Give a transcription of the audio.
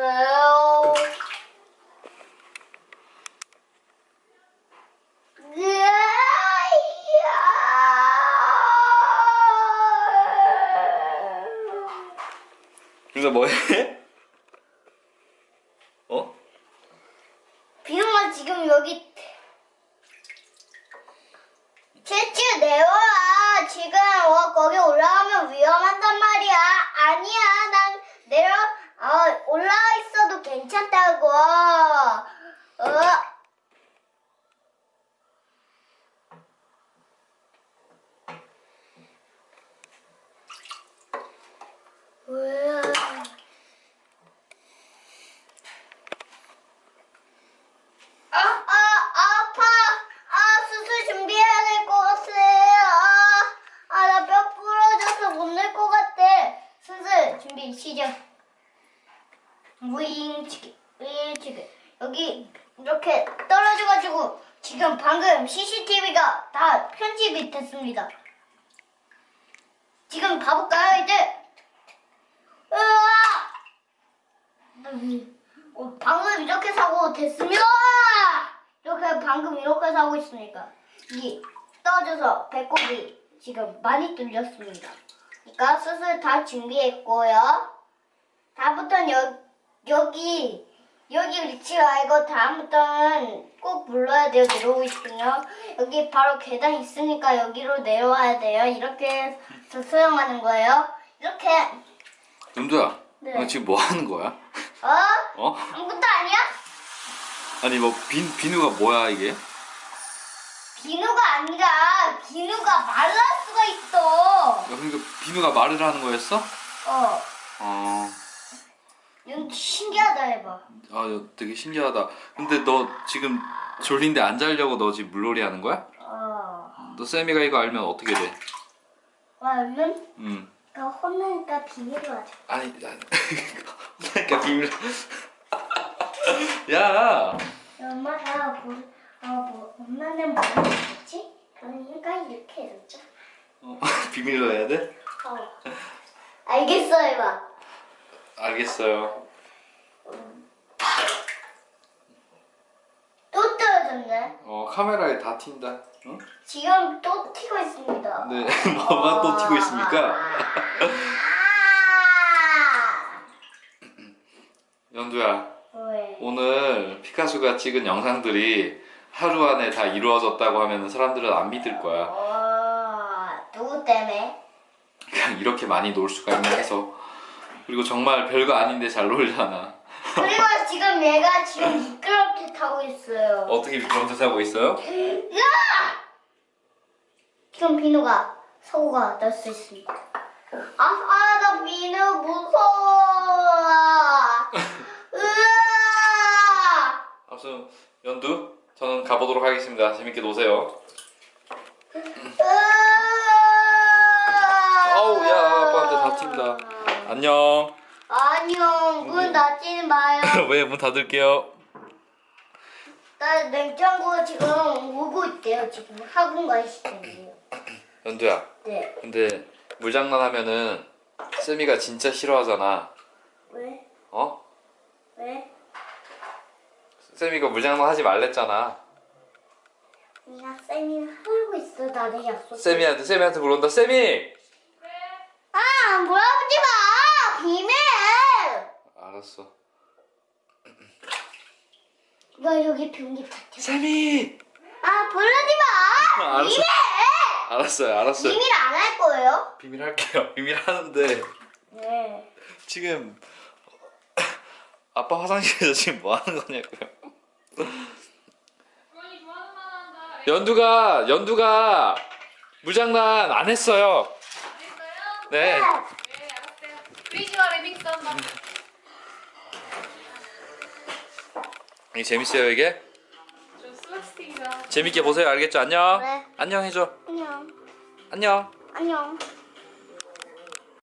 왜요? 그래서 뭐해? 어? 비용아 지금 여기 채취 내려와 지금 어, 거기 올라가면 위험하단 말이야 아니야 난 내려 어, 올라가 있어도 괜찮다고 어 왜? 아, 아, 아파. 아, 수술 준비해야 될 것 같아. 아, 아, 나 뼈 부러져서 못 낼 것 같아. 수술 준비 시작. 무잉치기, 무잉치기. 여기 이렇게 떨어져가지고 지금 방금 CCTV가 다 편집이 됐습니다. 지금 봐볼까요, 이제? 으아! 어, 방금 이렇게 사고 됐습니다. 이렇게 방금 이렇게 사고 있으니까 이 떠져서 배꼽이 지금 많이 뚫렸습니다. 그러니까 수술 다 준비했고요. 다음부터는 여, 여기 여기 위치 알고 다음부터는 꼭 불러야 돼요. 내려오고 싶으면 여기 바로 계단 있으니까 여기로 내려와야 돼요. 이렇게 해서 수영하는 거예요. 이렇게 연두야 네. 너 지금 뭐 하는 거야? 어? 어? 아무것도 아니야? 아니 뭐 비, 비누가 뭐야 이게? 비누가 아니라 비누가 말랄 수가 있어. 야, 그러니까 비누가 말을 하는 거였어? 어. 어... 이건 신기하다 해봐. 아 야, 되게 신기하다 근데 너 지금 졸린데 안 자려고 너 지금 물놀이 하는 거야? 어. 너 쌤이가 이거 알면 어떻게 돼? 와, 얼른 음. 나 혼나니까 비밀로 하자. 아니 아니 그러니까 비밀 야 엄마가 뭐, 어, 뭐, 엄마는 뭐였지? 그러니까 이렇게 해줬죠. 어, 비밀로 해야 돼? 어. 알겠어, 해봐. 알겠어요 또 떨어졌네. 어 카메라에 다 튄다 응? 지금 또 튀고 있습니다. 네 뭐가 또 튀고 있습니까? 아! 연두야 왜? 오늘 피카소가 찍은 영상들이 하루 안에 다 이루어졌다고 하면 사람들은 안 믿을 거야 어, 누구 때문에? 그냥 이렇게 많이 놀 수가 있나 해서 그리고 정말 별거 아닌데 잘 놀잖아 그리고 지금 얘가 지금 미끄럽게 타고 있어요. 어떻게 미끄럼틀 타고 있어요? 야! 지금 비누가 사고가 날 수 있습니다. 아, 아, 나 비누 무서워. 으아! 아무튼 연두 저는 가보도록 하겠습니다 재밌게 노세요 으아! 어우, 야, 아빠한테 다 튄다. 안녕 안녕, 문 닫지 마요. 왜 문 닫을게요 나 냉장고 지금 오고 있대요. 지금 학원 가 있어요. 연두야 네. 근데 물장난 하면은 쌤이가 진짜 싫어하잖아 왜? 어? 왜? 쌤이가 물장난 하지 말랬잖아 그냥 쌤이 하고 있어. 나는 약속. 쌤이한테 쌤이한테 물어본다 쌤이 아, 물어보지 마! 비밀! 알았어 나 여기 변기 닫혀. 쌤이 아, 부르지 마! 아, 알았어. 비밀! 알았어요 알았어요 비밀 안 할 거예요? 비밀 할게요 비밀 하는데 네. 지금 아빠 화장실에서 지금 뭐 하는 거냐고요. 연두가 연두가 물장난 안 했어요? 네 네, 알았어요. 프리즈와 리믹스 한다. 이게 재밌어요 이게 저 슬라스틱이다. 재밌게 보세요 알겠죠 안녕 네. 안녕 해줘 안녕. 안녕 안녕.